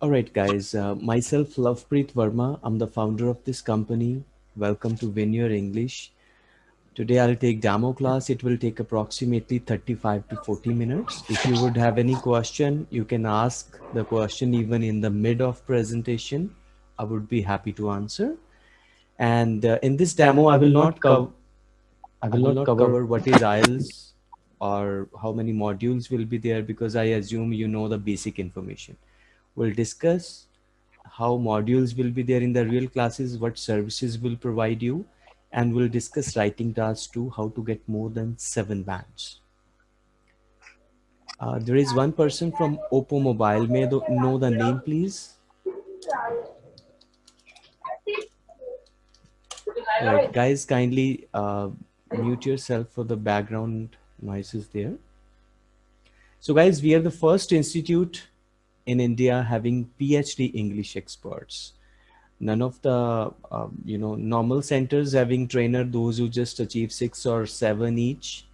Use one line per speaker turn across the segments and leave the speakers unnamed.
All right, guys. Uh, myself, Lovepreet Verma. I'm the founder of this company. Welcome to Win Your English. Today I'll take demo class. It will take approximately 35 to 40 minutes. If you would have any question, you can ask the question even in the mid of presentation. I would be happy to answer. And uh, in this demo, I will not cover I will not cover what is IELTS or how many modules will be there because I assume you know the basic information. We'll discuss how modules will be there in the real classes, what services will provide you, and we'll discuss writing tasks too, how to get more than seven bands. Uh, there is one person from Oppo Mobile. May I know the name, please? Right, guys, kindly uh, mute yourself for the background noises there. So guys, we are the first institute in India having PhD English experts. None of the, uh, you know, normal centers having trainer, those who just achieve six or seven each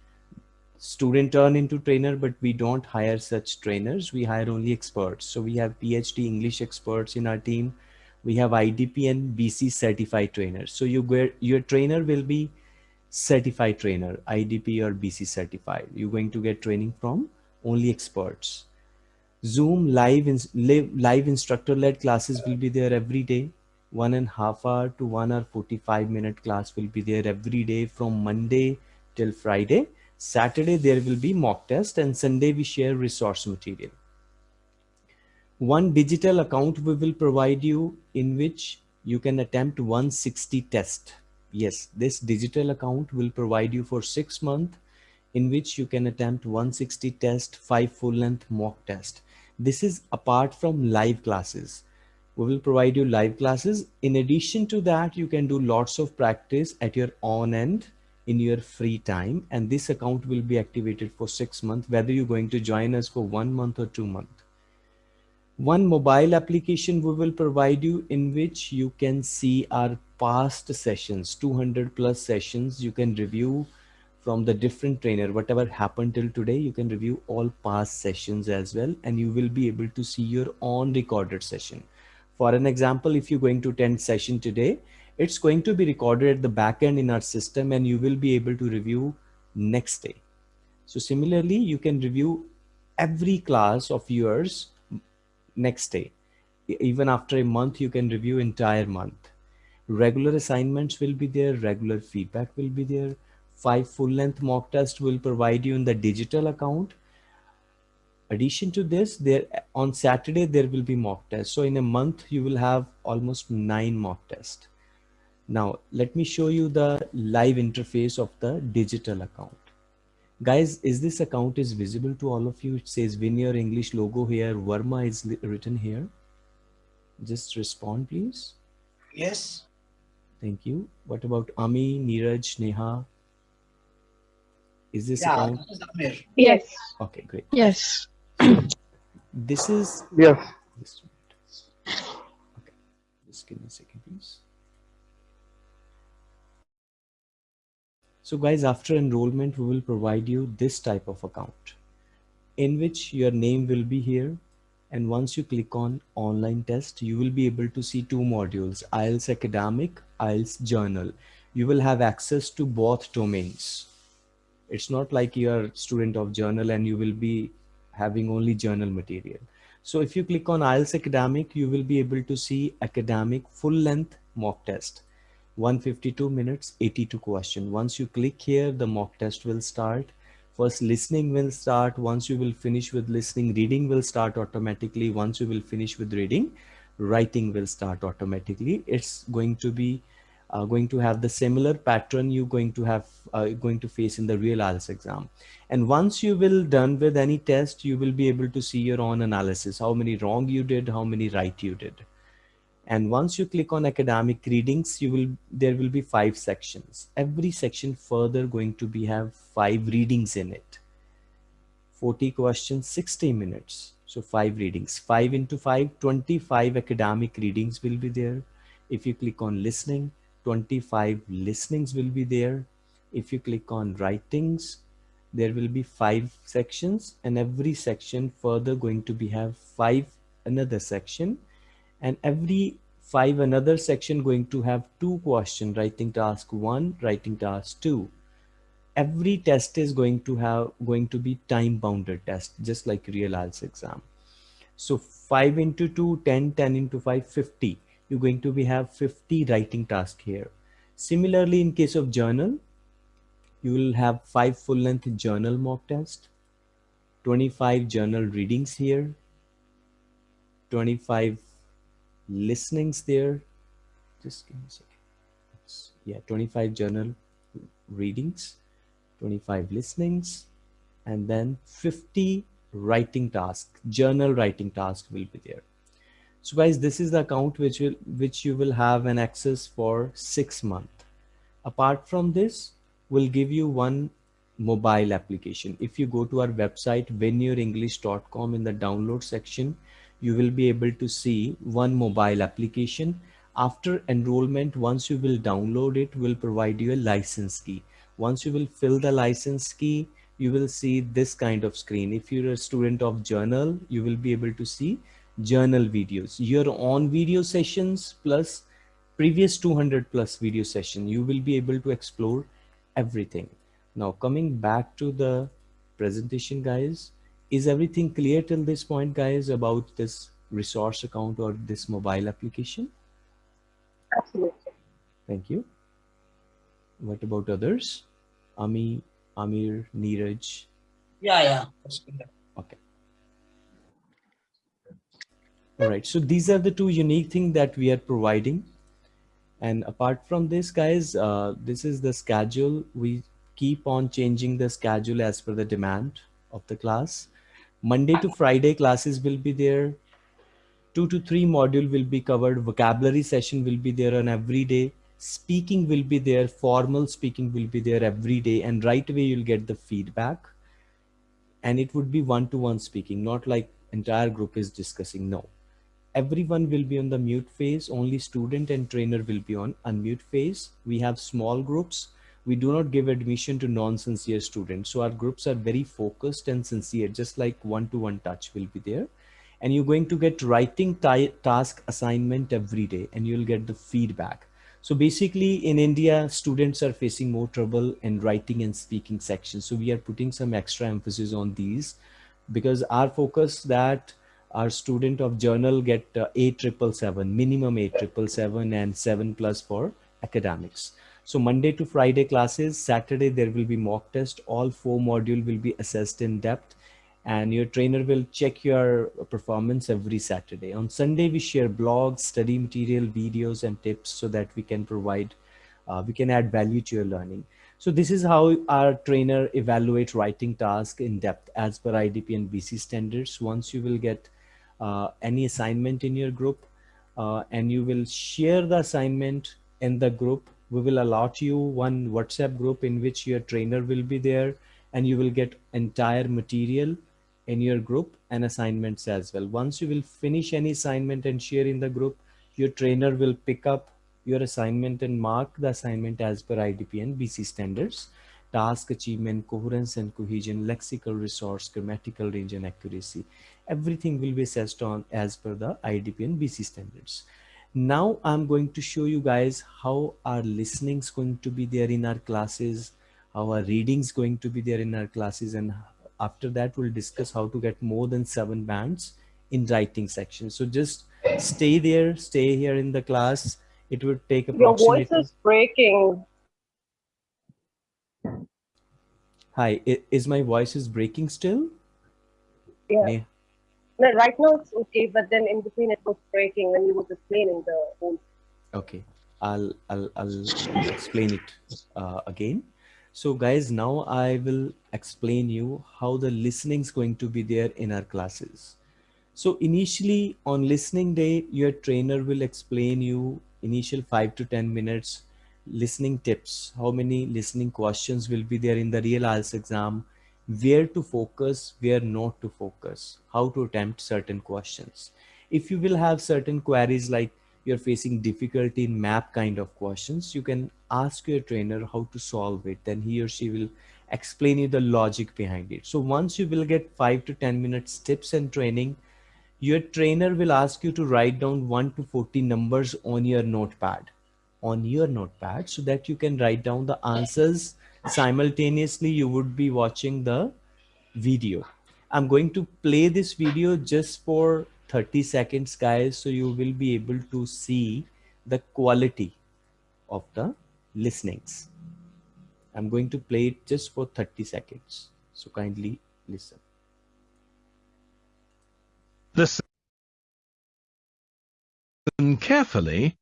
student turn into trainer, but we don't hire such trainers. We hire only experts. So we have PhD English experts in our team. We have IDP and BC certified trainers. So you, your trainer will be certified trainer, IDP or BC certified. You're going to get training from only experts. Zoom live, in, live, live instructor led classes will be there every day. One and a half hour to one hour 45 minute class will be there every day from Monday till Friday. Saturday there will be mock test and Sunday we share resource material. One digital account we will provide you in which you can attempt 160 test yes, this digital account will provide you for six months in which you can attempt 160 test, five full length mock test. This is apart from live classes. We will provide you live classes. In addition to that, you can do lots of practice at your own end in your free time. And this account will be activated for six months, whether you're going to join us for one month or two months one mobile application we will provide you in which you can see our past sessions 200 plus sessions you can review from the different trainer whatever happened till today you can review all past sessions as well and you will be able to see your own recorded session for an example if you're going to attend session today it's going to be recorded at the back end in our system and you will be able to review next day so similarly you can review every class of yours next day. Even after a month, you can review entire month. Regular assignments will be there. Regular feedback will be there. Five full length mock tests will provide you in the digital account. Addition to this, there on Saturday, there will be mock tests. So in a month, you will have almost nine mock tests. Now, let me show you the live interface of the digital account. Guys is this account is visible to all of you? It says win english logo here. Verma is written here. Just respond please.
Yes.
Thank you. What about ami neeraj neha is this
yeah,
account
this
yes.
Okay great.
Yes.
This is
yes.
okay. Just give me a second please. So guys, after enrollment, we will provide you this type of account in which your name will be here. And once you click on online test, you will be able to see two modules, IELTS academic, IELTS General. You will have access to both domains. It's not like you're a student of general and you will be having only general material. So if you click on IELTS academic, you will be able to see academic full length mock test. 152 minutes 82 question. Once you click here the mock test will start. First listening will start. Once you will finish with listening reading will start automatically. Once you will finish with reading writing will start automatically. It's going to be uh, going to have the similar pattern you're going to have uh, going to face in the real IELTS exam. And once you will done with any test you will be able to see your own analysis how many wrong you did how many right you did. And once you click on academic readings you will there will be five sections. Every section further going to be have five readings in it. 40 questions 60 minutes. So five readings. Five into five 25 academic readings will be there. If you click on listening 25 listenings will be there. If you click on writings there will be five sections and every section further going to be have five another section. And every five another section going to have two question writing task one writing task two. Every test is going to have going to be time bounded test just like real IELTS exam. So 5 into 2 10 10 into 5 50 you're going to be have 50 writing task here. Similarly in case of general you will have five full length general mock test 25 general readings here 25 listenings there. Just give me a second. Yeah 25 general readings 25 listenings and then 50 writing task general writing task will be there so guys this is the account which will which you will have an access for six months. Apart from this we'll give you one mobile application. If you go to our website winyourenglish.com in the download section you will be able to see one mobile application. After enrollment once you will download it we'll provide you a license key. Once you will fill the license key you will see this kind of screen. If you're a student of general you will be able to see general videos. Your own video sessions plus previous 200 plus video session you will be able to explore everything. Now coming back to the presentation guys is everything clear till this point guys about this resource account or this mobile application?
Absolutely.
Thank you. What about others? Ami amir neeraj?
Yeah yeah
okay all right. So these are the two unique things that we are providing. And apart from this guys uh, this is the schedule. We keep on changing the schedule as per the demand of the class. Monday to friday classes will be there. Two to three module will be covered. Vocabulary session will be there on every day. Speaking will be there. Formal speaking will be there every day. And right away you'll get the feedback. And it would be one-to-one -one speaking not like entire group is discussing. No everyone will be on the mute phase only student and trainer will be on unmute phase. We have small groups. We do not give admission to non-sincere students. So our groups are very focused and sincere just like one-to-one -one touch will be there. And you're going to get writing task assignment every day and you'll get the feedback. So basically in India, students are facing more trouble in writing and speaking sections. So we are putting some extra emphasis on these because our focus that our student of general get uh, 8777, minimum 8777 and 7 plus for academics. So Monday to Friday classes, Saturday there will be mock test. All four module will be assessed in depth and your trainer will check your performance every Saturday. On Sunday, we share blogs, study material, videos, and tips so that we can provide, uh, we can add value to your learning. So this is how our trainer evaluate writing task in depth as per IDP and BC standards. Once you will get any assignment in your group uh, and you will share the assignment in the group, we will allot you one WhatsApp group in which your trainer will be there and you will get entire material in your group and assignments as well. Once you will finish any assignment and share in the group, your trainer will pick up your assignment and mark the assignment as per IDP and BC standards. Task achievement, coherence and cohesion, lexical resource, grammatical range and accuracy. Everything will be assessed on as per the IDP and BC standards. Now I'm going to show you guys how our listening is going to be there in our classes, how our reading is going to be there in our classes and after that we'll discuss how to get more than seven bands in writing section. So just stay there stay here in the class. It would take approximately
your voice is breaking.
Hi is my voice is breaking still?
Yeah no, right now it's okay but then in between it was breaking when you were explaining the whole
okay. I'll i'll, I'll explain it uh, again. So guys, now I will explain you how the listening is going to be there in our classes. So initially on listening day, your trainer will explain you initial five to 10 minutes listening tips, how many listening questions will be there in the real IELTS exam, where to focus, where not to focus, how to attempt certain questions. If you will have certain queries like you're facing difficulty in map kind of questions, you can ask your trainer how to solve it. Then he or she will explain you the logic behind it. So once you will get five to 10 minutes tips and training, your trainer will ask you to write down 1 to 40 numbers on your notepad on your notepad so that you can write down the answers simultaneously you would be watching the video. I'm going to play this video just for 30 seconds guys so you will be able to see the quality of the listenings. I'm going to play it just for 30 seconds so kindly listen.
Listen carefully.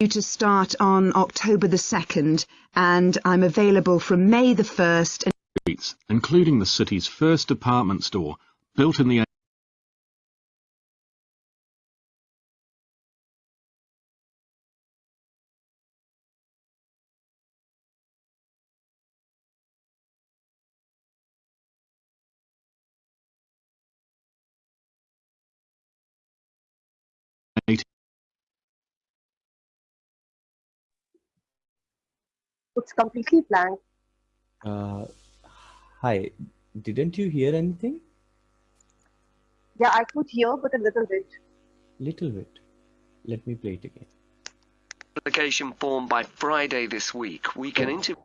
To start on October the 2nd, and I'm available from May the 1st.
streets, including the city's first department store, built in the
It's completely blank.
uh, hi didn't you hear anything
Yeah, I could hear, but a little bit.
little bit let me play it again
application form by Friday this week. We can interview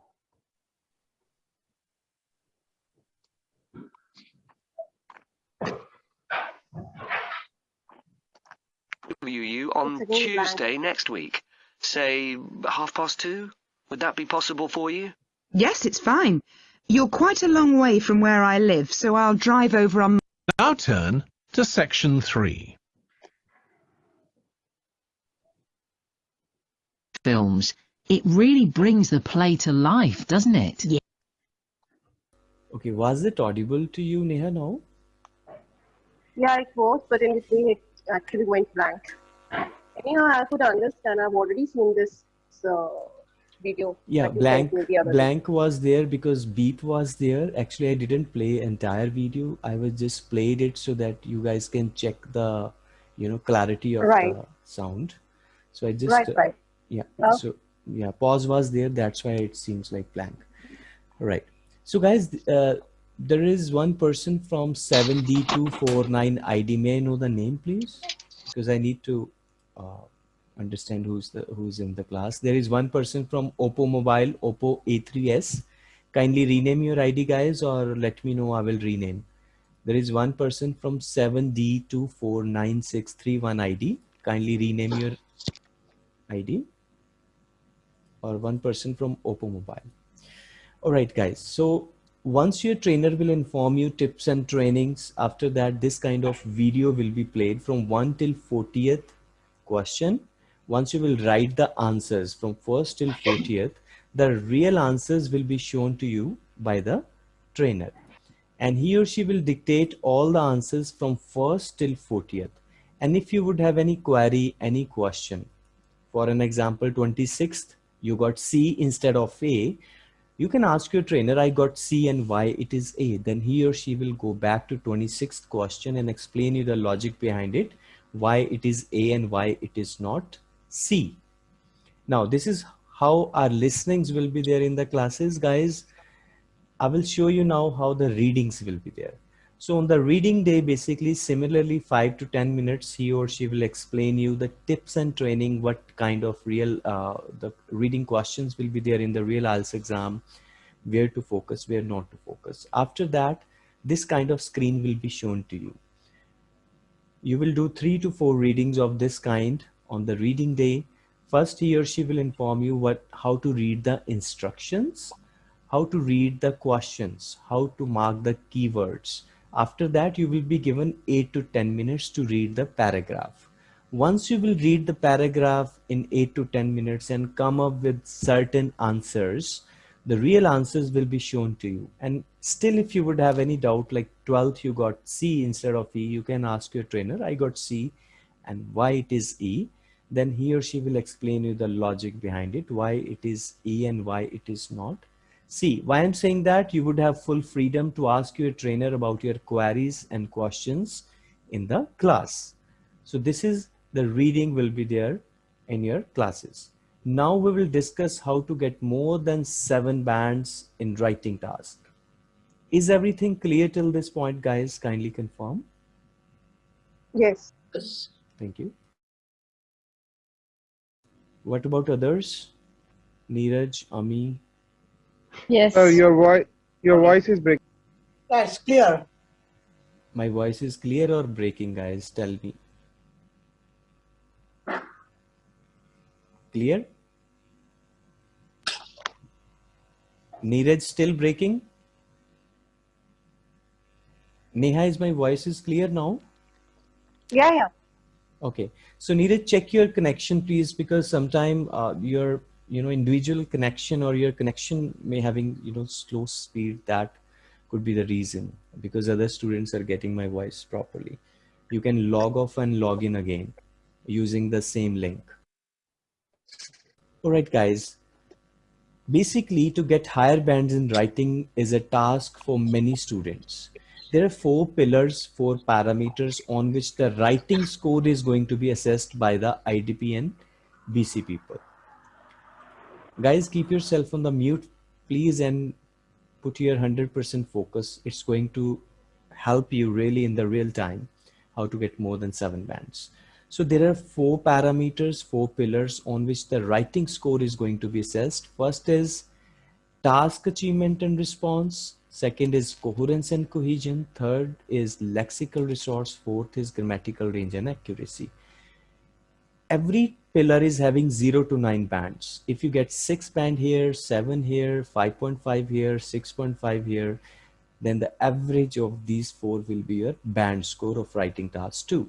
you on
It's again blank.
Tuesday next week. Say half past two? Would that be possible for you?
Yes, it's fine. You're quite a long way from where I live, so I'll drive over on
Now turn to section 3.
films. It really brings the play to life, doesn't it?
Yeah.
okay was it audible to you neha now
Yeah, it was, but in between it actually went blank. Anyhow, I could understand. I've already seen this uh, video.
yeah blank
sent me the other day.
blank was there because beep was there actually i didn't play entire video i was just played it so that you guys can check the you know clarity of
Right.
the sound so i just
Right,
uh,
right.
yeah
Oh.
so yeah pause was there that's why it seems like blank right so guys uh, there is one person from 7d249 id may i know the name please because i need to uh, understand who's the who's in the class. There is one person from oppo mobile oppo a3s kindly rename your id guys or let me know i will rename. There is one person from 7d24961 id kindly rename your id or one person from oppo mobile. All right guys. So once your trainer will inform you tips and trainings after that this kind of video will be played from 1 till 40th question once you will write the answers from first till 40th the real answers will be shown to you by the trainer. And he or she will dictate all the answers from first till 40th and if you would have any query any question for an example 26th you got c instead of a you can ask your trainer i got c and why it is a. Then he or she will go back to 26th question and explain you the logic behind it why it is a and why it is not c now this is how our listenings will be there in the classes guys I will show you now how the readings will be there. So on the reading day, basically similarly five to 10 minutes, he or she will explain you the tips and training, what kind of real, uh, the reading questions will be there in the real IELTS exam, where to focus, where not to focus. After that, this kind of screen will be shown to you. You will do three to four readings of this kind on the reading day. First, he or she will inform you what, how to read the instructions, how to read the questions, how to mark the keywords. After that, you will be given 8 to 10 minutes to read the paragraph. Once you will read the paragraph in 8 to 10 minutes and come up with certain answers, the real answers will be shown to you. And still, if you would have any doubt, like 12th, you got C instead of E, you can ask your trainer, I got C and why it is E. Then he or she will explain you the logic behind it, why it is E and why it is not. See, why I'm saying that you would have full freedom to ask your trainer about your queries and questions in the class. So this is the reading will be there in your classes. Now we will discuss how to get more than seven bands in writing task. Is everything clear till this point, guys? Kindly confirm.
Yes.
Yes.
Thank you. What about others? Neeraj, Ami?
Yes.
Sir, your voice your voice is breaking.
That's clear.
My voice is clear or breaking, guys? Tell me. Clear? Neeraj still breaking? Neha, is my voice is clear now?
Yeah, yeah.
Okay. So Neeraj, check your connection, please, because sometime uh, your you know individual connection or your connection may having you know slow speed that could be the reason because other students are getting my voice properly. You can log off and log in again using the same link. All right, guys. Basically, to get higher bands in writing is a task for many students. There are four pillars, four parameters on which the writing score is going to be assessed by the IDP and BC people. Guys, keep yourself on the mute, please, and put your 100% focus. It's going to help you really in the real time how to get more than seven bands. So there are four parameters, four pillars on which the writing score is going to be assessed. First is task achievement and response. Second is coherence and cohesion. Third is lexical resource. Fourth is grammatical range and accuracy. Every pillar is having zero to nine bands. If you get six band here, seven here, 5.5 here, 6.5 here, then the average of these four will be your band score of writing task two.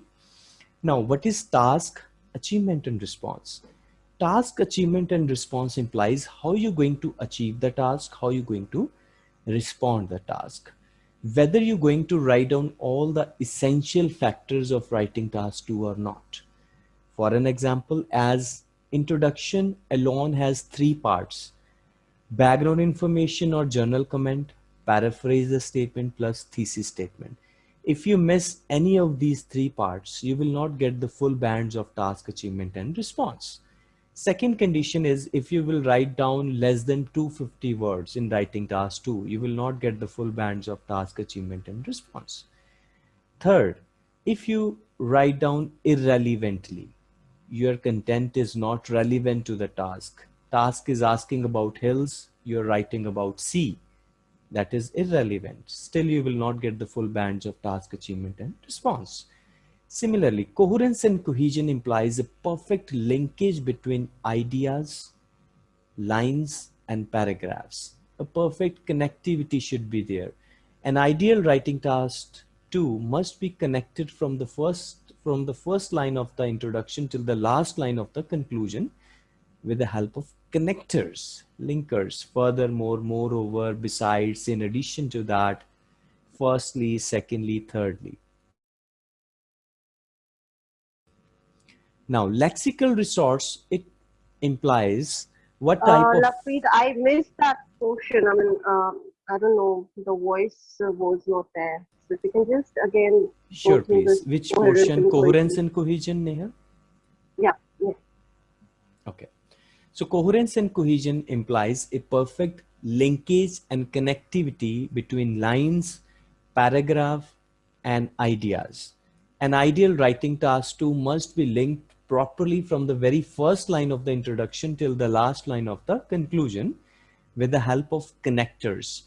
Now, what is task achievement and response? Task achievement and response implies how you're going to achieve the task, how you're going to respond the task. Whether you're going to write down all the essential factors of writing task two or not. For an example, as introduction alone has three parts, background information or general comment, paraphrase the statement plus thesis statement. If you miss any of these three parts, you will not get the full bands of task achievement and response. Second condition is if you will write down less than 250 words in writing task 2, you will not get the full bands of task achievement and response. Third, if you write down irrelevantly, your content is not relevant to the task. Task is asking about hills, you're writing about sea. That is irrelevant. Still, you will not get the full bands of task achievement and response. Similarly, coherence and cohesion implies a perfect linkage between ideas, lines, and paragraphs. A perfect connectivity should be there. An ideal writing task too must be connected from the first from the first line of the introduction till the last line of the conclusion with the help of connectors, linkers. Furthermore, moreover, besides, in addition to that, firstly, secondly, thirdly. Now, lexical resource, it implies what type
Uh,
of...
Lapreet, I missed that portion. I mean, um, I don't know, the voice uh, was not there. So if you can just again
Sure, please. Which portion? Coherence and cohesion, Neha?
Yeah, yeah.
Okay. So coherence and cohesion implies a perfect linkage and connectivity between lines, paragraph, and ideas. An ideal writing task too must be linked properly from the very first line of the introduction till the last line of the conclusion with the help of connectors.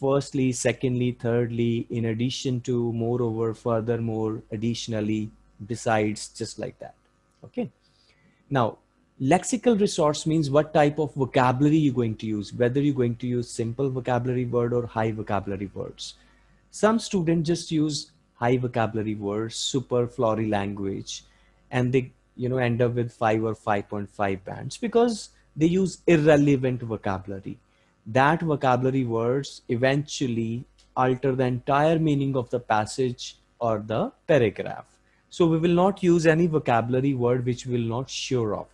Firstly, secondly, thirdly, in addition to, moreover, furthermore, additionally, besides, just like that. Okay. Now, lexical resource means what type of vocabulary you're going to use, whether you're going to use simple vocabulary word or high vocabulary words. Some students just use high vocabulary words, super flowery language, and they you know end up with 5 or 5.5 bands because they use irrelevant vocabulary. That vocabulary words eventually alter the entire meaning of the passage or the paragraph. So we will not use any vocabulary word which we will not sure of.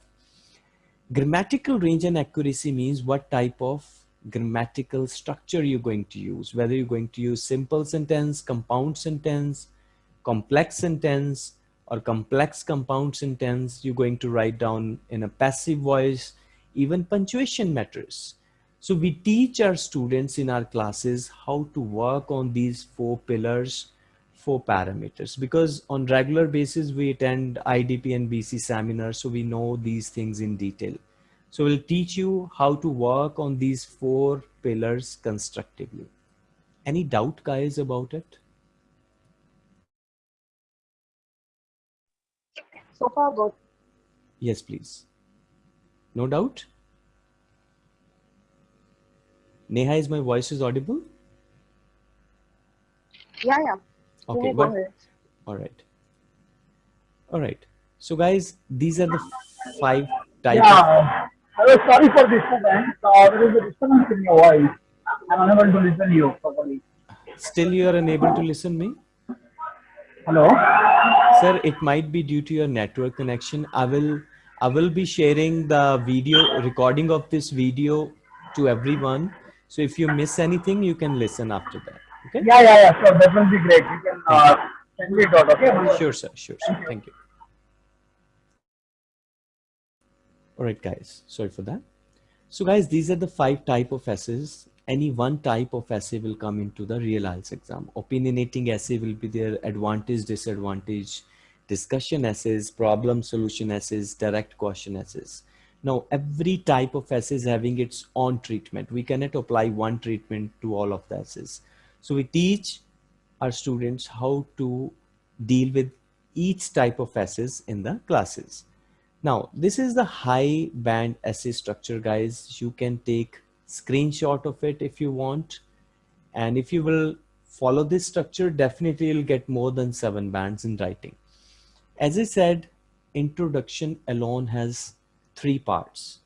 Grammatical range and accuracy means what type of grammatical structure you're going to use, whether you're going to use simple sentence, compound sentence, complex sentence, or complex compound sentence, you're going to write down in a passive voice, even punctuation matters. So we teach our students in our classes how to work on these four pillars four parameters because on regular basis we attend IDP and BC seminars so we know these things in detail. So we'll teach you how to work on these four pillars constructively. Any doubt guys about it?
So far good.
Yes, please. No doubt? Neha, is my voice is audible?
Yeah, yeah.
Okay, but all right. All right. So guys, these are the five types. of-
Yeah, hello, sorry for disturbance. Uh, there is a disturbance in your voice. I'm unable to listen you properly.
Still you are unable to listen me?
Hello?
Sir, it might be due to your network connection. I will I will be sharing the video recording of this video to everyone. So if you miss anything, you can listen after that. Okay?
Yeah, yeah, yeah, sure. That will be great. You can uh, send me it out, okay?
Sure, sir. Sure, sir. Thank you. All right, guys. Sorry for that. So, guys, these are the five type of essays. Any one type of essay will come into the real IELTS exam. Opinionating essay will be their advantage, disadvantage, discussion essays, problem solution essays, direct question essays. Now, every type of essay is having its own treatment. We cannot apply one treatment to all of the essays. So we teach our students how to deal with each type of essays in the classes. Now, this is the high band essay structure, guys. You can take screenshot of it if you want. And if you will follow this structure, definitely you'll get more than seven bands in writing. As I said, introduction alone has three parts.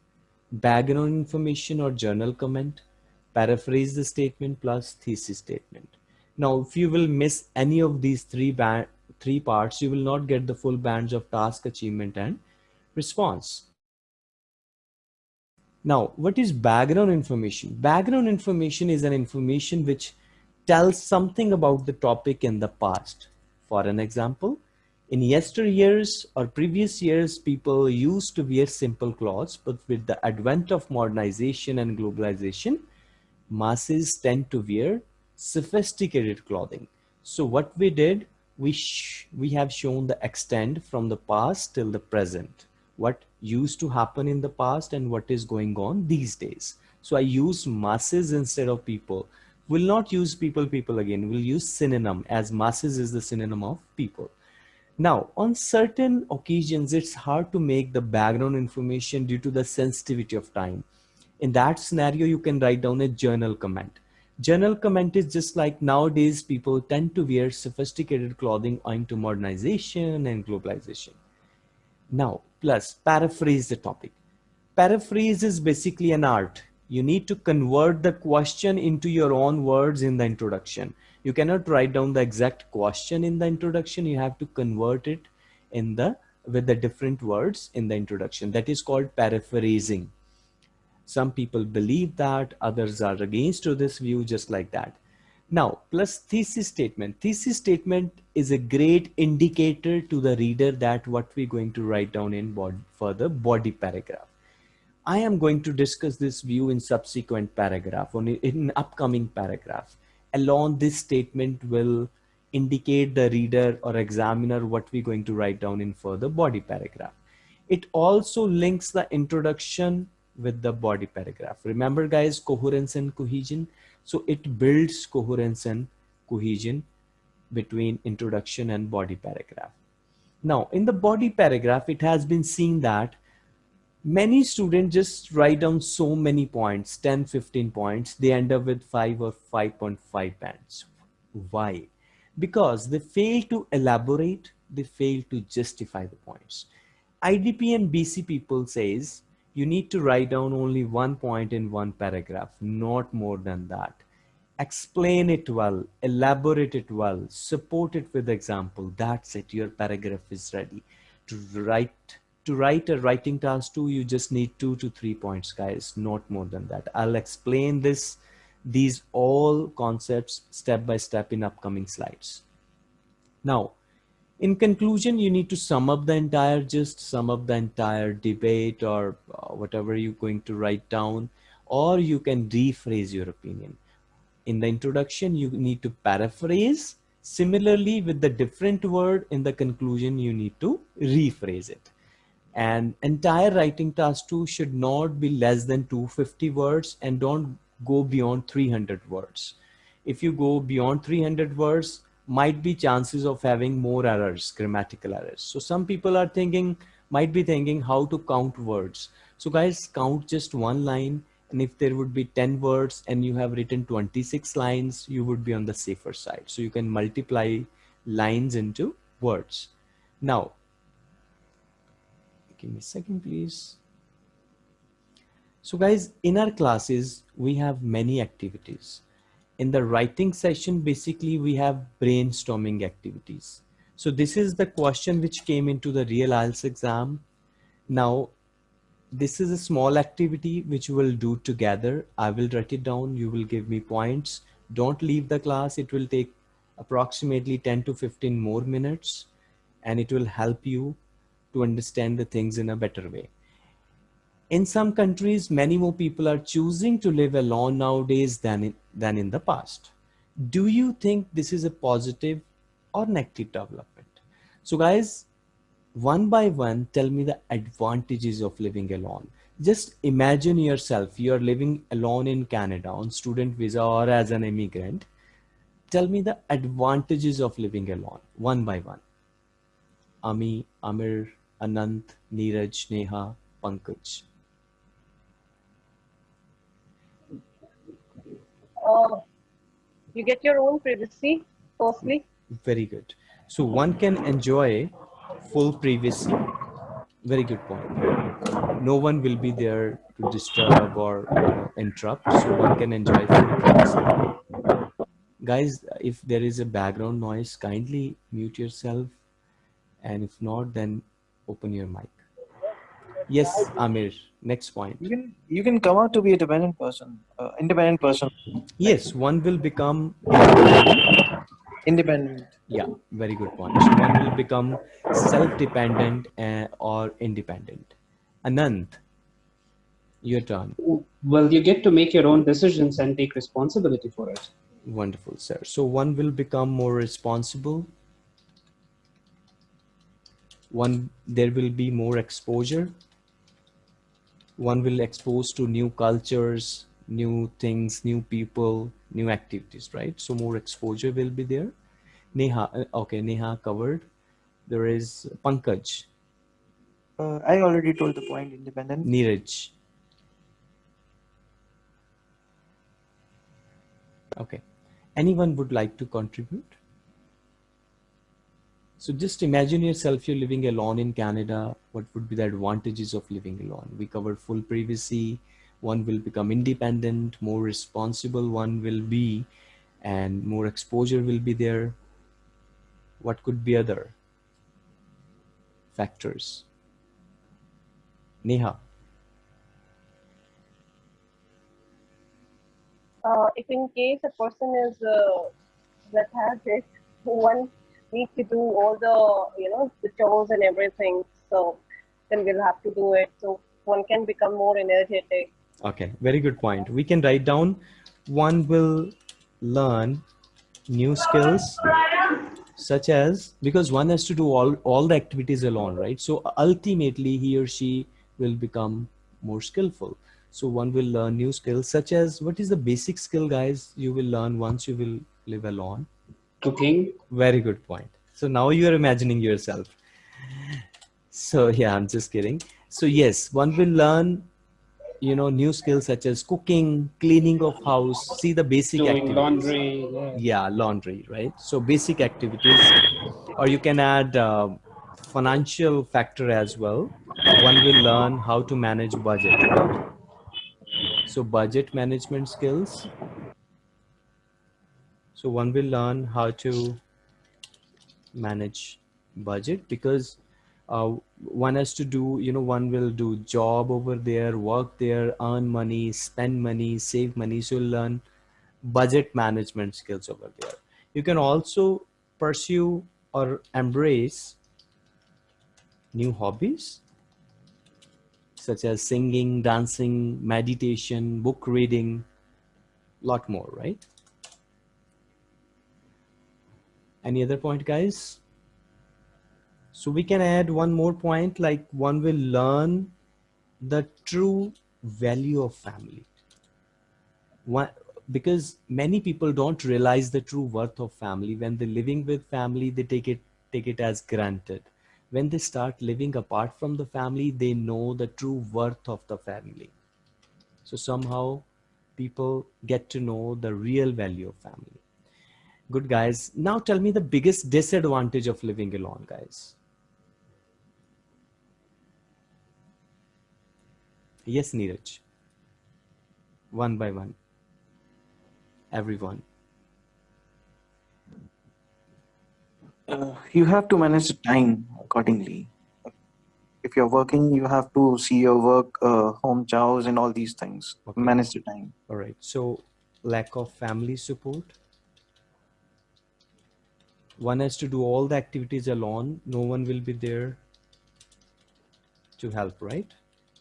Background information or general comment, paraphrase the statement plus thesis statement. Now, if you will miss any of these three three parts, you will not get the full bands of task achievement and response. Now, what is background information? Background information is an information which tells something about the topic in the past. For an example, in yesteryears or previous years, people used to wear simple clothes, but with the advent of modernization and globalization, masses tend to wear sophisticated clothing. So what we did, we, we have shown the extent from the past till the present, what used to happen in the past and what is going on these days. So I use masses instead of people. Will not use people, people again. We'll use synonym as masses is the synonym of people. Now, on certain occasions, it's hard to make the background information due to the sensitivity of time. In that scenario, you can write down a general comment. General comment is just like nowadays people tend to wear sophisticated clothing owing to modernization and globalization. Now, plus paraphrase the topic. Paraphrase is basically an art. You need to convert the question into your own words in the introduction. You cannot write down the exact question in the introduction. You have to convert it in the with the different words in the introduction. That is called paraphrasing. Some people believe that, others are against to this view, just like that. Now, plus thesis statement. Thesis statement is a great indicator to the reader that what we're going to write down in bod further body paragraph. I am going to discuss this view in subsequent paragraph, on in upcoming paragraph. Along this statement will indicate the reader or examiner what we're going to write down in further body paragraph. It also links the introduction with the body paragraph. Remember guys, coherence and cohesion. So it builds coherence and cohesion between introduction and body paragraph. Now in the body paragraph, it has been seen that many students just write down so many points, 10, 15 points. They end up with five or 5.5 bands. Why? Because they fail to elaborate, they fail to justify the points. IDP and BC people says, you need to write down only one point in one paragraph, not more than that. Explain it well, elaborate it well, support it with example. That's it. Your paragraph is ready. To write to write a writing task two, you just need two to three points, guys, not more than that. I'll explain this, these all concepts step by step in upcoming slides. Now, in conclusion, you need to sum up the entire gist, sum up the entire debate or uh, whatever you're going to write down, or you can rephrase your opinion. In the introduction, you need to paraphrase, Similarly, with the different word in the conclusion, you need to rephrase it. And entire writing task two should not be less than 250 words and don't go beyond 300 words. If you go beyond 300 words, might be chances of having more errors, grammatical errors. So some people are thinking, might be thinking how to count words. So guys, count just one line. And if there would be 10 words and you have written 26 lines, you would be on the safer side. So you can multiply lines into words. Now, give me a second, please. So guys, in our classes, we have many activities. In the writing session, basically we have brainstorming activities. So this is the question which came into the real IELTS exam. Now, this is a small activity which we'll do together. I will write it down. You will give me points. Don't leave the class. It will take approximately 10 to 15 more minutes and it will help you to understand the things in a better way. In some countries, many more people are choosing to live alone nowadays than in, than in the past. Do you think this is a positive or negative development? So guys, one by one, tell me the advantages of living alone. Just imagine yourself, you're living alone in Canada on student visa or as an immigrant. Tell me the advantages of living alone, one by one. Ami, Amir, Anant, Neeraj, Neha, Pankaj.
Uh, you get your own privacy, firstly.
Very good. So one can enjoy full privacy. Very good point. No one will be there to disturb or interrupt. So one can enjoy full privacy. Guys, if there is a background noise, kindly mute yourself. And if not, then open your mic. Yes, Amir, next point.
You can you can come out to be a dependent person, uh, independent person.
Yes, one will become
independent.
Yeah, very good point. One will become self-dependent uh, or independent. Anand, your turn.
Well, you get to make your own decisions and take responsibility for it.
Wonderful, sir. So one will become more responsible. One, there will be more exposure. One will expose to new cultures, new things, new people, new activities, right? So more exposure will be there. Neha, uh, okay, Neha covered. There is Pankaj.
Uh, I already told the point, independent.
Neeraj. Okay. Anyone would like to contribute? So just imagine yourself, you're living alone in Canada. What would be the advantages of living alone? We covered full privacy. One will become independent, more responsible one will be, and more exposure will be there. What could be other factors? Neha.
Uh, if in case a person is uh, that has one needs to do all the you know the chores and everything. So then we'll have to do it. So one can become more energetic.
Okay, very good point. We can write down one will learn new skills such as because one has to do all all the activities alone right so ultimately he or she will become more skillful so one will learn new skills such as what is the basic skill guys you will learn once you will live alone
Cooking.
very good point. So now you are imagining yourself. So yeah i'm just kidding. So yes one will learn you know new skills such as cooking cleaning of house see the basic
Doing
activities.
laundry. Yeah.
yeah laundry right? So basic activities. Or you can add uh, financial factor as well. One will learn how to manage budget. So budget management skills so one will learn how to manage budget because uh, one has to do you know one will do job over there work there earn money spend money save money. So learn budget management skills over there. You can also pursue or embrace new hobbies such as singing dancing meditation book reading lot more right Any other point, guys? So we can add one more point like one will learn the true value of family. One, because many people don't realize the true worth of family. When they're living with family, they take it take it as granted. When they start living apart from the family, they know the true worth of the family. So somehow people get to know the real value of family. Good guys. Now tell me the biggest disadvantage of living alone, guys. Yes, Neeraj. One by one. Everyone.
Uh, you have to manage the time accordingly. If you're working, you have to see your work, uh, home chores, and all these things.
Okay.
Manage the time.
All right. So lack of family support. One has to do all the activities alone. No one will be there to help, right?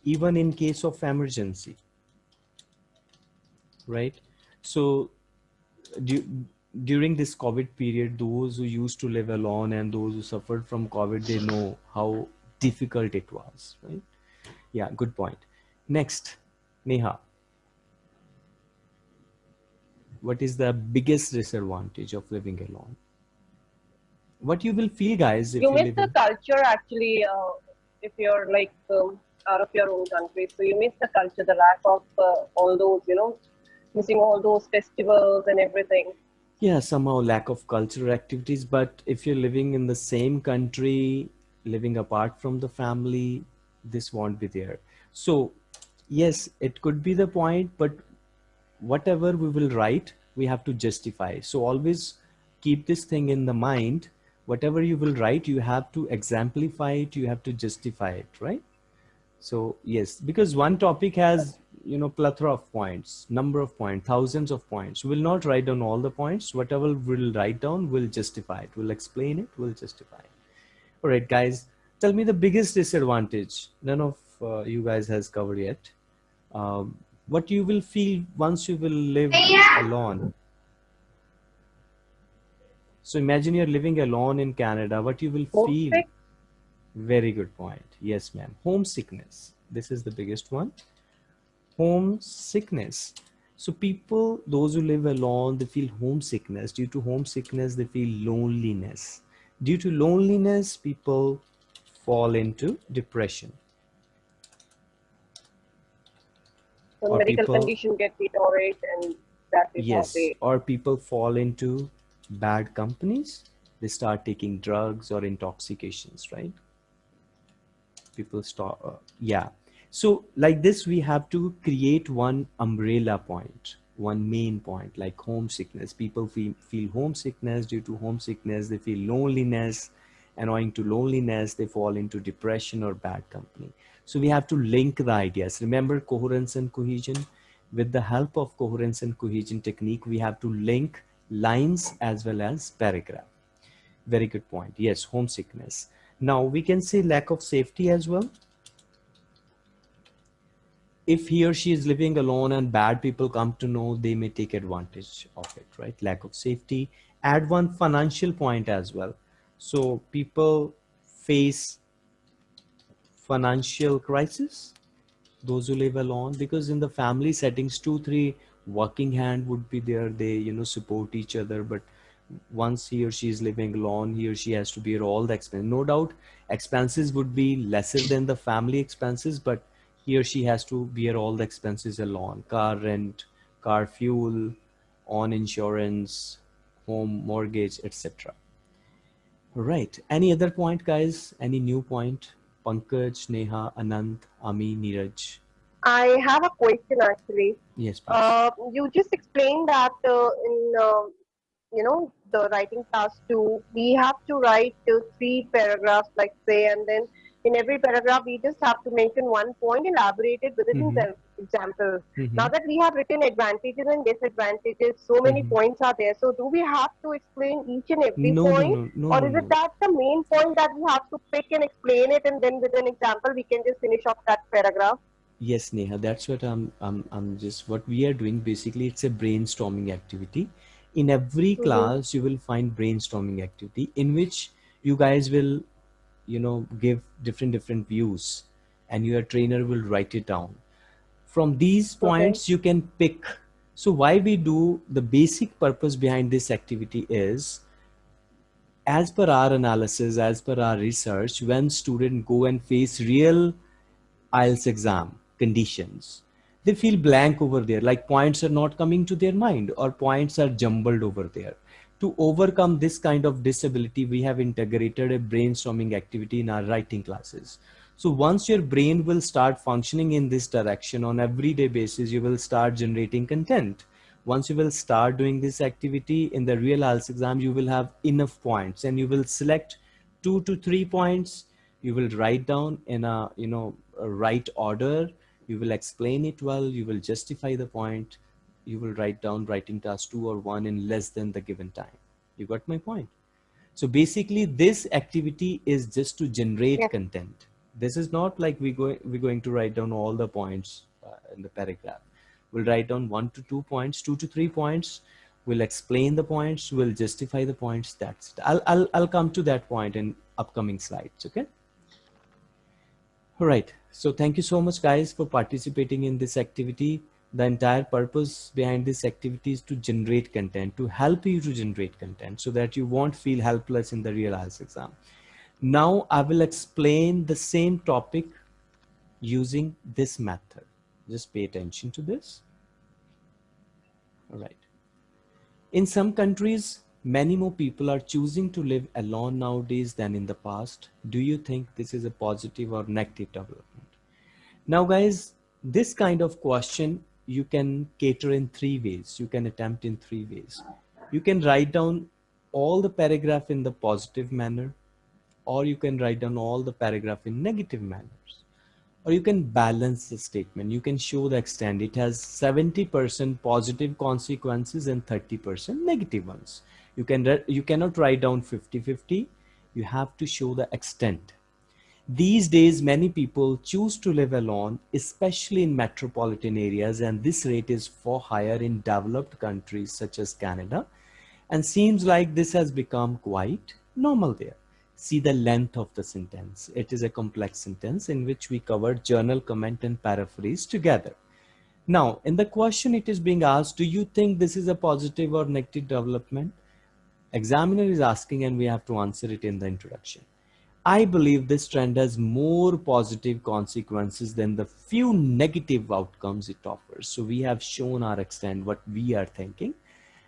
Even in case of emergency, right? So du during this COVID period, those who used to live alone and those who suffered from COVID, they know how difficult it was, right? Yeah, good point. Next, Neha. What is the biggest disadvantage of living alone? What you will feel, guys, if
you miss the
in-
culture actually uh, if you're like um, out of your own country. So you miss the culture the lack of uh, all those you know missing all those festivals and everything.
Yeah somehow lack of cultural activities. But if you're living in the same country living apart from the family this won't be there. So yes it could be the point but whatever we will write we have to justify. So always keep this thing in the mind whatever you will write you have to exemplify it you have to justify it right? So yes because one topic has you know plethora of points number of points thousands of points. We'll not write down all the points. Whatever we'll write down we'll justify it. We'll explain it we'll justify it. All right guys tell me the biggest disadvantage none of uh, you guys has covered yet. Um, what you will feel once you will live alone so imagine you're living alone in canada what you will feel. Very good point. Yes ma'am. Homesickness. This is the biggest one. Homesickness. So people those who live alone they feel homesickness. Due to homesickness they feel loneliness. Due to loneliness people fall into depression.
So
Or
medical
people-
condition get deteriorate and that is
yes. or people fall into bad companies they start taking drugs or intoxications right? People start uh, yeah. So like this we have to create one umbrella point one main point like homesickness. People feel, feel homesickness due to homesickness. They feel loneliness and owing to loneliness. They fall into depression or bad company. So we have to link the ideas. Remember coherence and cohesion? With the help of coherence and cohesion technique we have to link lines as well as paragraph. Very good point. Yes homesickness. Now we can say lack of safety as well. If he or she is living alone and bad people come to know they may take advantage of it right? Lack of safety. Add one financial point as well. So people face financial crisis. Those who live alone because in the family settings two three working hand would be there. They you know support each other but once he or she is living alone he or she has to bear all the expense. No doubt expenses would be lesser than the family expenses but he or she has to bear all the expenses alone. Car rent car fuel on insurance home mortgage etc right. Any other point guys? Any new point? Pankaj neha anant ami neeraj
i have a question actually
yes please.
uh, you just explained that uh, in uh, you know the writing task two we have to write uh, three paragraphs like say and then in every paragraph we just have to mention one point elaborate it with an
Mhm.
exa- example
Mhm.
now that we have written advantages and disadvantages so many
Mhm.
points are there so do we have to explain each and every
no,
point
no, no,
or is it that the main point that we have to pick and explain it and then with an example we can just finish off that paragraph
Yes, Neha, that's what I'm, I'm, I'm just, what we are doing basically, it's a brainstorming activity. in every
Mhm.
class you will find brainstorming activity in which you guys will you know give different different views and your trainer will write it down from these points you can pick so why we do the basic purpose behind this activity is as per our analysis as per our research when students go and face real IELTS exam conditions. They feel blank over there like points are not coming to their mind or points are jumbled over there. To overcome this kind of disability we have integrated a brainstorming activity in our writing classes. So once your brain will start functioning in this direction on everyday basis you will start generating content. Once you will start doing this activity in the real IELTS exam you will have enough points and you will select two to three points. You will write down in a you know a right order you will explain it well you will justify the point you will write down writing task two or one in less than the given time. You got my point? So basically this activity is just to generate
Yeah.
content. This is not like we go we're going to write down all the points uh, in the paragraph. We'll write down one to two points two to three points. We'll explain the points we'll justify the points that's it. I'll i'll, I'll come to that point in upcoming slides okay? All right so thank you so much guys for participating in this activity. The entire purpose behind this activity is to generate content to help you to generate content so that you won't feel helpless in the real IELTS exam. Now i will explain the same topic using this method. Just pay attention to this. All right. In some countries many more people are choosing to live alone nowadays than in the past. Do you think this is a positive or negative development now guys this kind of question you can cater in three ways. You can attempt in three ways. You can write down all the paragraph in the positive manner or you can write down all the paragraph in negative manners. Or you can balance the statement. You can show the extent. It has 70% positive consequences and 30% negative ones. You can you cannot write down 50 50 you have to show the extent these days many people choose to live alone especially in metropolitan areas and this rate is far higher in developed countries such as canada and seems like this has become quite normal there see the length of the sentence. It is a complex sentence in which we cover general comment and paraphrase together. Now, in the question it is being asked, do you think this is a positive or negative development? Examiner is asking and we have to answer it in the introduction. I believe this trend has more positive consequences than the few negative outcomes it offers. So we have shown our extent what we are thinking.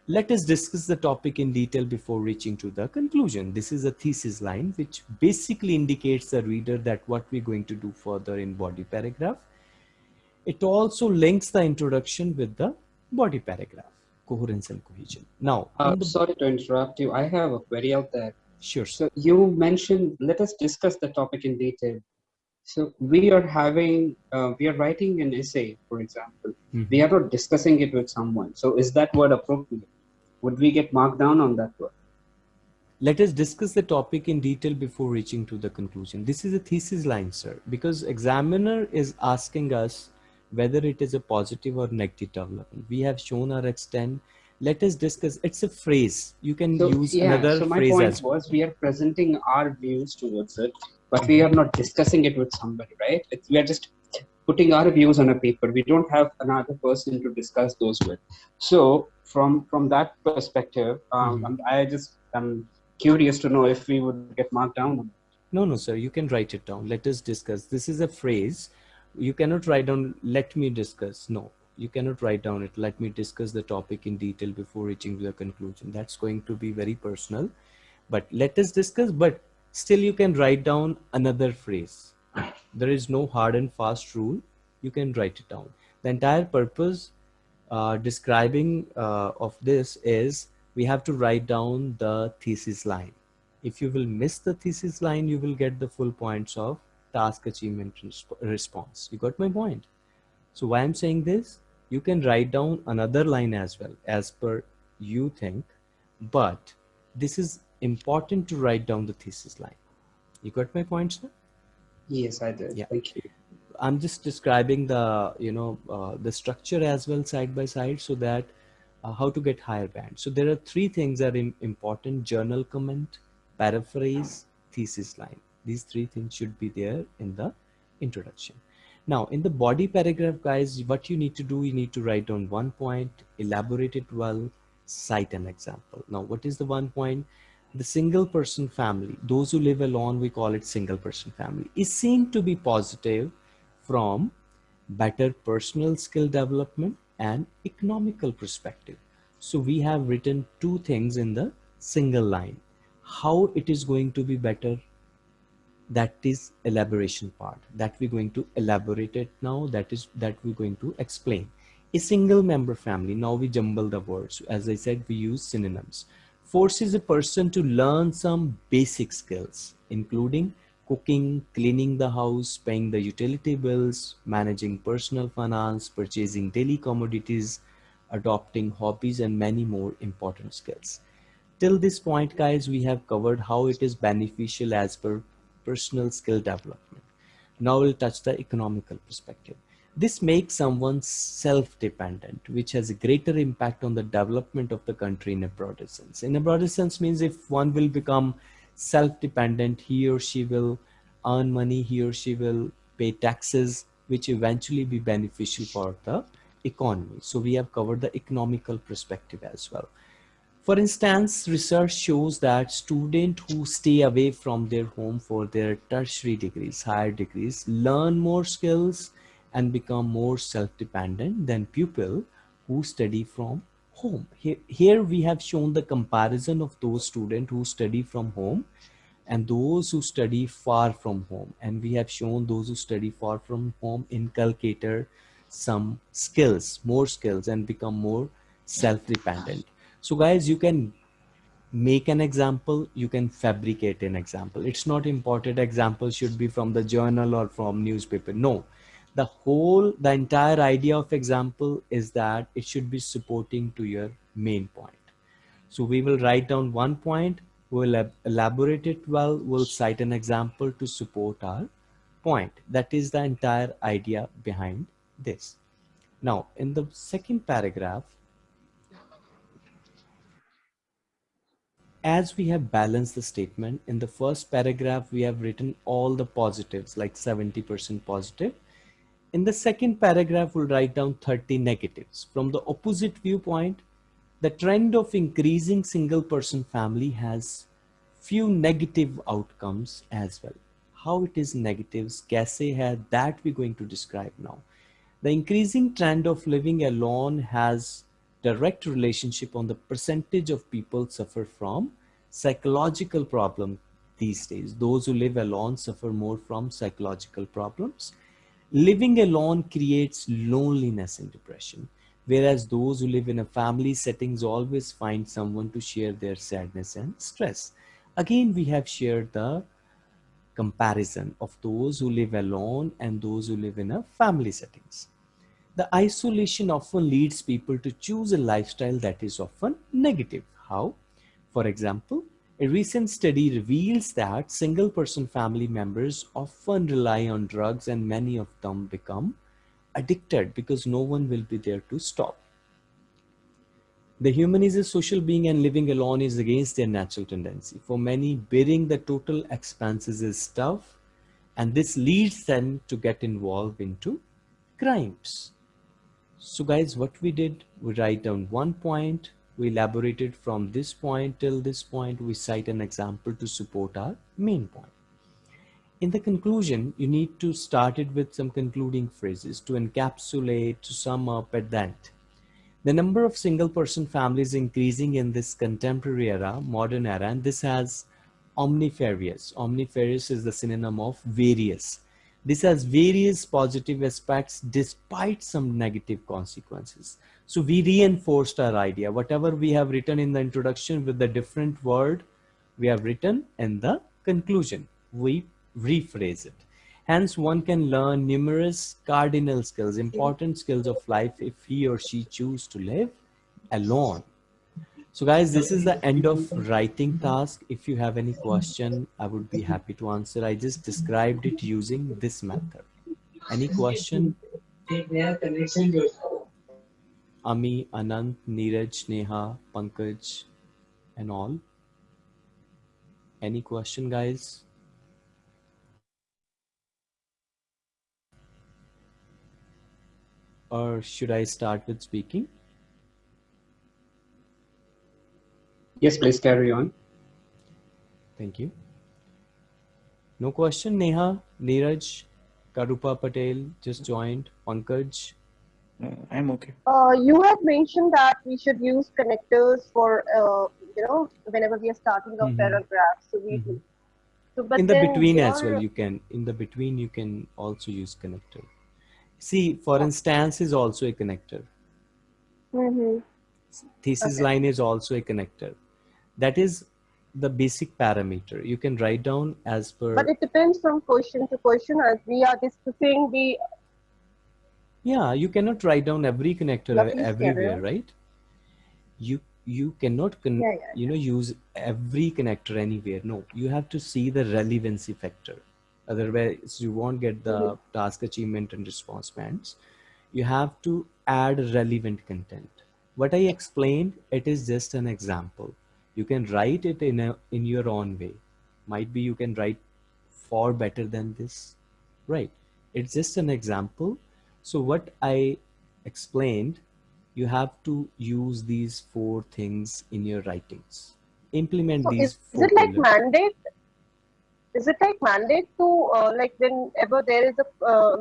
Let us discuss the topic in detail before reaching to the conclusion. This is a thesis line which basically indicates the reader that what we're going to do further in body paragraph. It also links the introduction with the body paragraph, coherence and cohesion. Now,
Uh, sorry to interrupt you. I have a query out there.
Sure.
So you mentioned, let us discuss the topic in detail. So we are having, uh, we are writing an essay, for example.
Mhm.
We are not discussing it with someone. So is that word appropriate? Would we get marked down on that word?
Let us discuss the topic in detail before reaching to the conclusion. This is a thesis line, sir, because examiner is asking us whether it is a positive or negative development. We have shown our extent. Let us discuss. It's a phrase. You can
So,
use
yeah,
another
so my
phrase
point
as well.
was we are presenting our views towards it, but we are not discussing it with somebody, right? It's, we are just putting our views on a paper. We don't have another person to discuss those with. So from from that perspective, um. I'm- I just am curious to know if we would get marked down.
No, no, sir. You can write it down. Let us discuss. This is a phrase. You cannot write down, let me discuss. No, you cannot write down it. Let me discuss the topic in detail before reaching the conclusion. That's going to be very personal. But let us discuss. But still, you can write down another phrase. There is no hard and fast rule. You can write it down. The entire purpose uh, describing uh, of this is we have to write down the thesis line if you will miss the thesis line you will get the full points of task achievement resp- response you got my point so why i'm saying this you can write down another line as well as per you think but this is important to write down the thesis line you got my point sir
Yes, I did.
Yeah.
Thank you.
i'm just describing the you know uh, the structure as well side by side so that uh, how to get higher band. So there are three things that are important, general comment, paraphrase, thesis line. These three things should be there in the introduction. Now in the body paragraph guys, what you need to do, you need to write down one point, elaborate it well, cite an example. Now what is the one point? The single person family, those who live alone, we call it single person family, is seen to be positive from better personal skill development and economical perspective. So we have written two things in the single line. How it is going to be better, that is elaboration part that we're going to elaborate it now. That is that we're going to explain. A single member family, now we jumble the words. As I said, we use synonyms. Forces a person to learn some basic skills, including cooking, cleaning the house, paying the utility bills, managing personal finance, purchasing daily commodities, adopting hobbies, and many more important skills. Till this point, guys, we have covered how it is beneficial as per personal skill development. Now we'll touch the economical perspective. This makes someone self-dependent, which has a greater impact on the development of the country in a broader sense. In a broader sense means if one will become self-dependent he or she will earn money he or she will pay taxes which eventually be beneficial for the economy so we have covered the economical perspective as well for instance research shows that students who stay away from their home for their tertiary degrees higher degrees learn more skills and become more self-dependent than pupil who study from home. Here, here we have shown the comparison of those students who study from home and those who study far from home. And we have shown those who study far from home inculcated some skills, more skills and become more self-dependent. So guys, you can make an example, you can fabricate an example. It's not important example should be from the journal or from newspaper. No, the whole the entire idea of example is that it should be supporting to your main point so we will write down one point we'll elaborate it well we'll cite an example to support our point that is the entire idea behind this now in the second paragraph as we have balanced the statement in the first paragraph we have written all the positives like 70 percent positive in the second paragraph, we'll write down 30 negatives. From the opposite viewpoint, the trend of increasing single person family has few negative outcomes as well. How it is negatives, kaise hai, that we're going to describe now. The increasing trend of living alone has direct relationship on the percentage of people suffer from psychological problem these days. Those who live alone suffer more from psychological problems Living alone creates loneliness and depression, whereas those who live in a family settings always find someone to share their sadness and stress. Again, we have shared the comparison of those who live alone and those who live in a family settings. The isolation often leads people to choose a lifestyle that is often negative. How? For example, a recent study reveals that single person family members often rely on drugs and many of them become addicted because no one will be there to stop. The human is a social being and living alone is against their natural tendency. For many, bearing the total expenses is tough and this leads them to get involved into crimes. So guys, what we did, we write down one point, we elaborated from this point till this point we cite an example to support our main point. In the conclusion you need to start it with some concluding phrases to encapsulate to sum up at that the number of single person families increasing in this contemporary era modern era and this has omnifarious omnifarious is the synonym of various this has various positive aspects despite some negative consequences. So we reinforced our idea. Whatever we have written in the introduction with the different word, we have written in the conclusion. We rephrase it. Hence, one can learn numerous cardinal skills, important skills of life if he or she choose to live alone so guys, this is the end of writing task. If you have any question, I would be happy to answer. I just described it using this method. Any question? Ami, Anant, Neeraj, Neha, Pankaj, and all. Any question, guys? Or should I start with speaking?
Yes, please carry on.
Thank you. No question, Neha, Neeraj, Karupa Patel just joined, Pankaj.
Uh, I'm okay.
Uh, you have mentioned that we should use connectors for, uh, you know, whenever we are starting a
Mhm.
paragraph. So we,
Mhm.
so but
in the between as well you can in the between you can also use connector see for instance is also a connector
Mhm.
thesis
Okay.
line is also a connector that is the basic parameter. You can write down as per
But it depends from question to question as we are discussing the
yeah you cannot write down every connector
Yeah, please carry
everywhere right? You you cannot con-
Yeah, yeah,
you know use every connector anywhere. No you have to see the relevancy factor. Otherwise you won't get the
Mhm.
task achievement and response bands. You have to add relevant content. What i explained it is just an example you can write it in a in your own way might be you can write far better than this right it's just an example so what i explained you have to use these four things in your writings implement
so
these
is, is it like
pillars.
mandate? Is it like mandate to uh, like whenever there is a uh,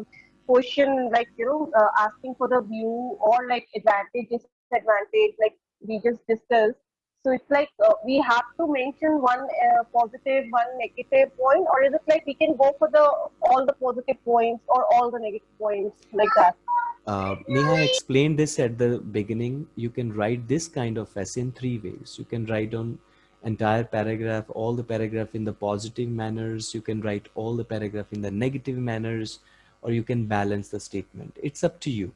question like you know uh, asking for the view or like advantage disadvantage like we just discussed. So it's like uh, we have to mention one uh, positive, one negative point, or is it like we can go for the all the positive points or all the negative points like that?
uh, Neha explained this at the beginning. You can write this kind of essay in three ways. You can write on entire paragraph, all the paragraph in the positive manners. You can write all the paragraph in the negative manners, or you can balance the statement. It's up to you.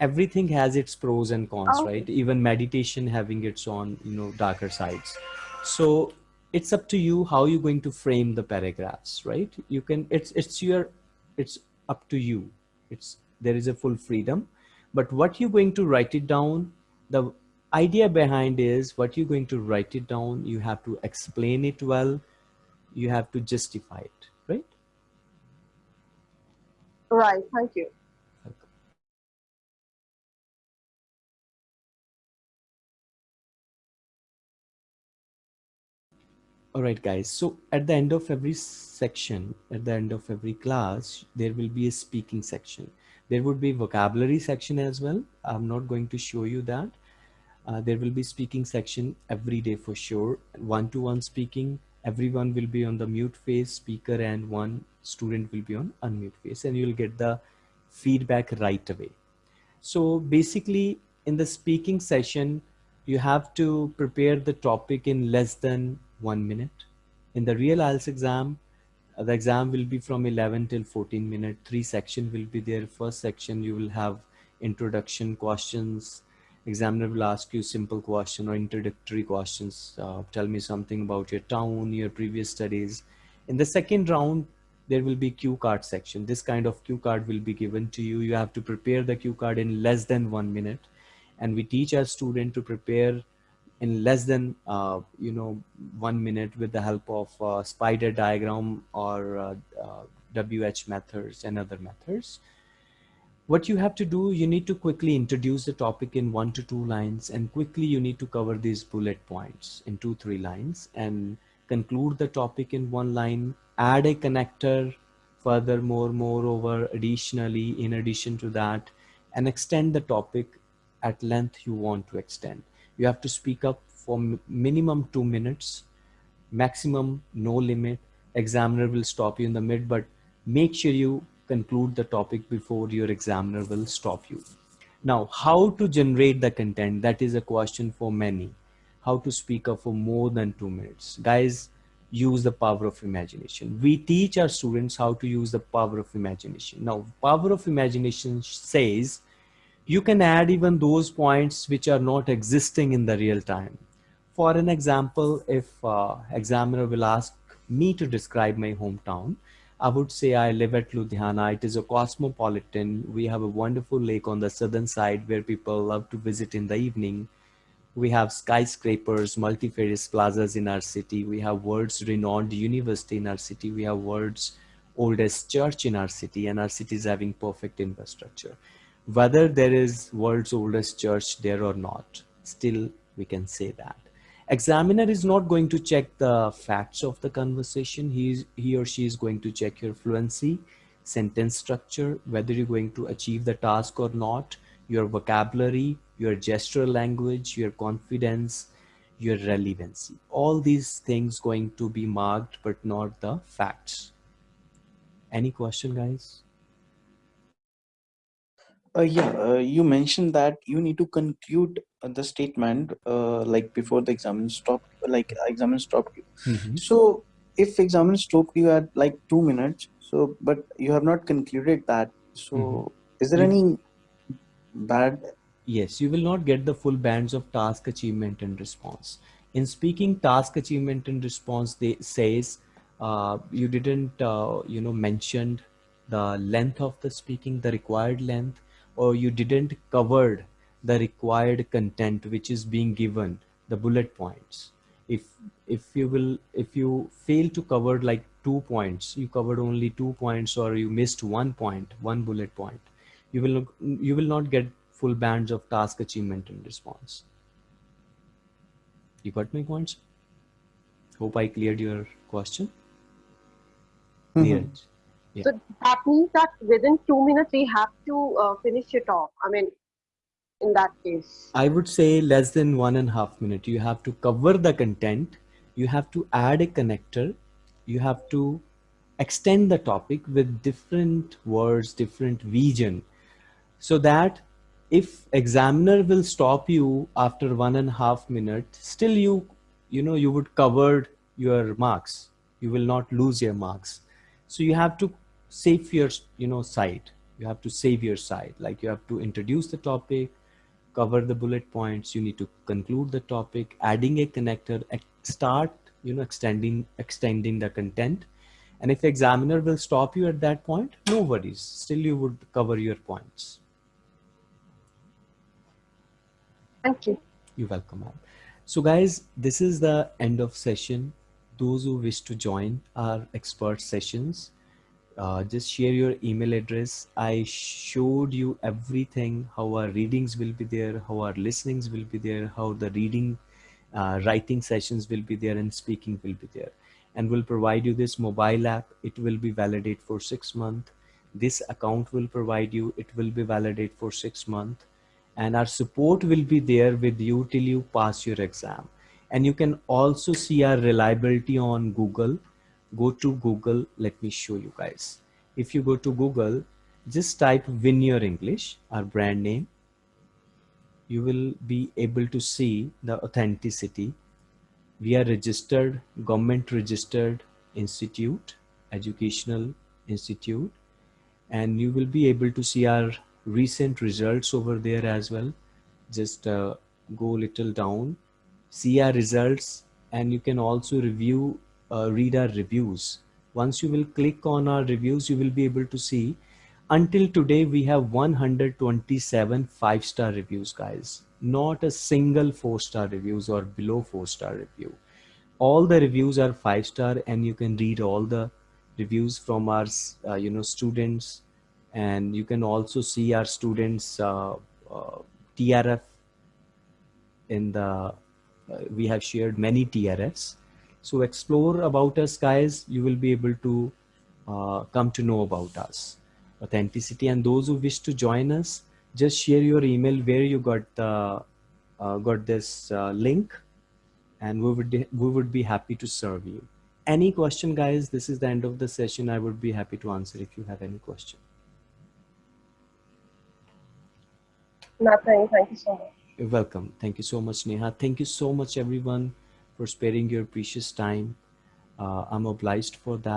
Everything has its pros and cons,
Okay.
right? Even meditation having its own, you know, darker sides. So it's up to you how you're going to frame the paragraphs, right? You can. It's it's your. It's up to you. It's there is a full freedom but what you're going to write it down the idea behind is what you're going to write it down you have to explain it well you have to justify it right
Right. Thank you.
All right guys. So at the end of every section at the end of every class there will be a speaking section. There would be vocabulary section as well. I'm not going to show you that. Uh, there will be speaking section every day for sure. One-to-one speaking. Everyone will be on the mute phase speaker and one student will be on unmute phase and you'll get the feedback right away. So basically in the speaking session you have to prepare the topic in less than one minute. In the real IELTS exam the exam will be from 11 till 14 minute. Three section will be there. First section you will have introduction questions. Examiner will ask you simple question or introductory questions. Uh, tell me something about your town your previous studies. In the second round there will be cue card section. This kind of cue card will be given to you. You have to prepare the cue card in less than one minute. And we teach our student to prepare in less than uh, you know one minute with the help of uh, spider diagram or uh, uh, WH methods and other methods. What you have to do, you need to quickly introduce the topic in one to two lines and quickly you need to cover these bullet points in two, three lines and conclude the topic in one line, add a connector furthermore, moreover, additionally, in addition to that, and extend the topic at length you want to extend. You have to speak up for minimum two minutes, maximum no limit. Examiner will stop you in the mid, but make sure you conclude the topic before your examiner will stop you. Now, how to generate the content? That is a question for many. How to speak up for more than two minutes. Guys, use the power of imagination. We teach our students how to use the power of imagination. Now, power of imagination says you can add even those points which are not existing in the real time. For an example, if uh, examiner will ask me to describe my hometown, I would say I live at Ludhiana. It is a cosmopolitan. We have a wonderful lake on the southern side where people love to visit in the evening. We have skyscrapers, multifarious plazas in our city. We have world's renowned university in our city. We have world's oldest church in our city and our city is having perfect infrastructure. Whether there is world's oldest church there or not, still we can say that. Examiner is not going to check the facts of the conversation. He, he or she is going to check your fluency sentence structure whether you're going to achieve the task or not your vocabulary your gestural language your confidence your relevancy. All these things going to be marked but not the facts. Any question guys
Uh, yeah, uh, you mentioned that you need to conclude uh, the statement uh, like before the examiner stopped, like examiner stopped you.
Mhm.
So if examiner stopped you at like two minutes, so but you have not concluded that. So
Mhm.
is there any bad?
Yes, you will not get the full bands of task achievement and response. In speaking task achievement and response, they says uh, you didn't, uh, you know, mentioned the length of the speaking, the required length, or you didn't covered the required content which is being given, the bullet points. If if you will, if you fail to cover like two points, you covered only two points, or you missed one point, one bullet point, you will you will not get full bands of task achievement and response. You got my points? Hope I cleared your question.
Mhm.
Neeraj. Yeah.
So that means that within two minutes we have to uh, finish it off. I mean, in that case.
I would say less than one and a half minute. You have to cover the content. You have to add a connector. You have to extend the topic with different words, different vision, so that if examiner will stop you after one and a half minute, still you, you know, you would cover your marks. You will not lose your marks. So you have to save your, you know, side. You have to save your side. Like you have to introduce the topic, cover the bullet points. You need to conclude the topic. Adding a connector start you know extending extending the content. And if examiner will stop you at that point no worries. Still you would cover your points.
Thank you.
you're welcome ma'am. So guys this is the end of session. Those who wish to join our expert sessions uh, just share your email address. I showed you everything how our readings will be there how our listenings will be there how the reading uh, writing sessions will be there and speaking will be there. And we'll provide you this mobile app. It will be validate for six months this account will provide you. It will be validate for six months and our support will be there with you till you pass your exam. And you can also see our reliability on google go to google let me show you guys. If you go to google just type Vineyard english our brand name. You will be able to see the authenticity. We are registered government registered institute educational institute. And you will be able to see our recent results over there as well. Just uh, go little down see our results. And you can also review uh, read our reviews. Once you will click on our reviews you will be able to see until today we have 127 five star reviews guys. Not a single four star reviews or below four star review. All the reviews are five star and you can read all the reviews from our uh, you know students. And you can also see our students uh, uh, trf in the uh, we have shared many trfs so explore about us guys. You will be able to uh, come to know about us. Authenticity and those who wish to join us just share your email where you got the uh, got this uh, link and we would we would be happy to serve you. Any question guys? This is the end of the session. I would be happy to answer if you have any question.
Nothing. Thank you so much.
You're welcome. Thank you so much neha. Thank you so much everyone for sparing your precious time. Uh, i'm obliged for that